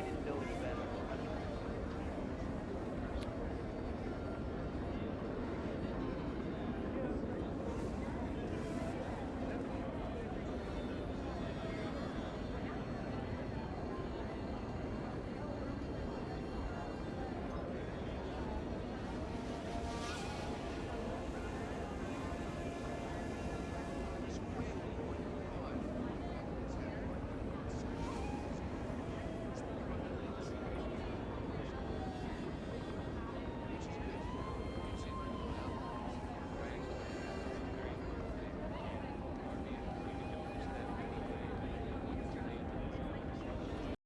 I didn't know it.